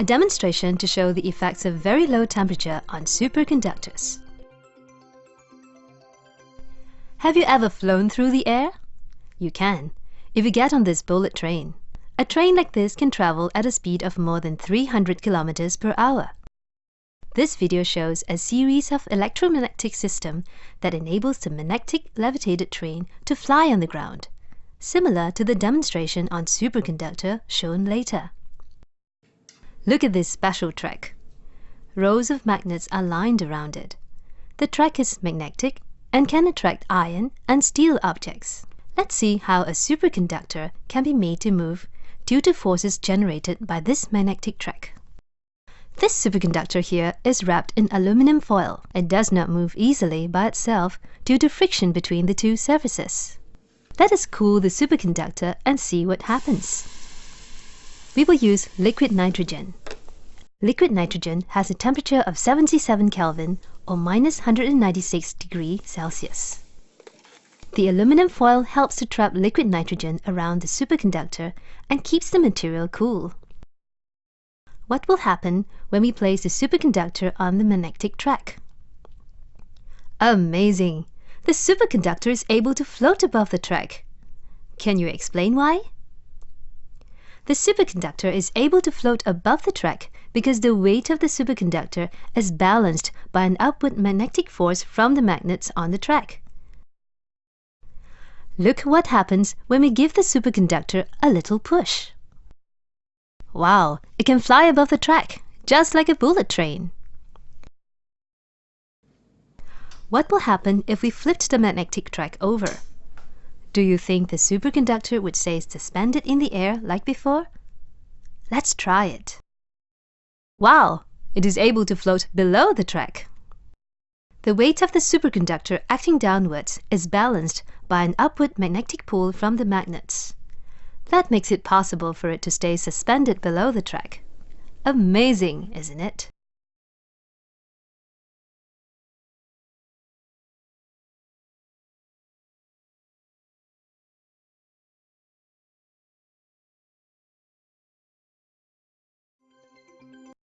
A demonstration to show the effects of very low temperature on superconductors. Have you ever flown through the air? You can, if you get on this bullet train. A train like this can travel at a speed of more than 300 kilometers per hour. This video shows a series of electromagnetic system that enables the magnetic levitated train to fly on the ground, similar to the demonstration on superconductor shown later. Look at this special track. Rows of magnets are lined around it. The track is magnetic and can attract iron and steel objects. Let's see how a superconductor can be made to move due to forces generated by this magnetic track. This superconductor here is wrapped in aluminum foil. It does not move easily by itself due to friction between the two surfaces. Let us cool the superconductor and see what happens. We will use liquid nitrogen. Liquid nitrogen has a temperature of 77 Kelvin or minus 196 degree Celsius. The aluminum foil helps to trap liquid nitrogen around the superconductor and keeps the material cool. What will happen when we place the superconductor on the magnetic track? Amazing! The superconductor is able to float above the track. Can you explain why? The superconductor is able to float above the track because the weight of the superconductor is balanced by an upward magnetic force from the magnets on the track. Look what happens when we give the superconductor a little push. Wow, it can fly above the track, just like a bullet train. What will happen if we flipped the magnetic track over? Do you think the superconductor would stay suspended in the air like before? Let's try it. Wow, it is able to float below the track. The weight of the superconductor acting downwards is balanced by an upward magnetic pull from the magnets. That makes it possible for it to stay suspended below the track. Amazing, isn't it?